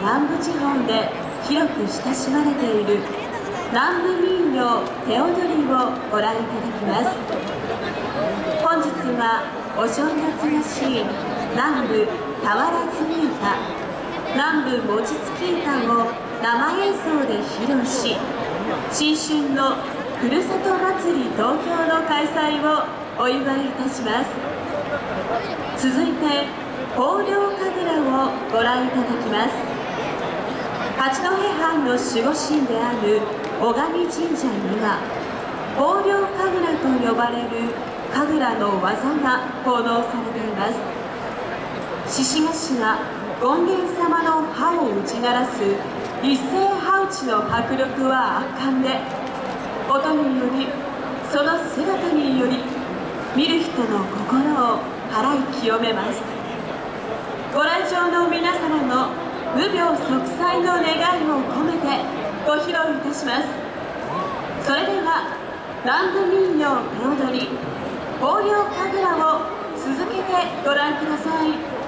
南部地方で広く親しまれている南部民謡手踊りをご覧いただきます。本日はお正月らしい南部俵積み歌南部餅つき歌を生演奏で披露し新春のふるさと祭り東京の開催をお祝いいたします。続いて豊漁神楽をご覧いただきます。八戸藩の守護神である小上神社には豊漁神楽と呼ばれる神楽の技が奉納されています。獅子頭権現様の歯を打ち鳴らす一斉歯打ちの迫力は圧巻で音によりその姿により見る人の心を払い清めます。ご来場の皆様の無病息災の願いを込めてご披露いたします。それでは南部民謡手踊り豊漁神楽を続けてご覧ください。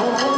오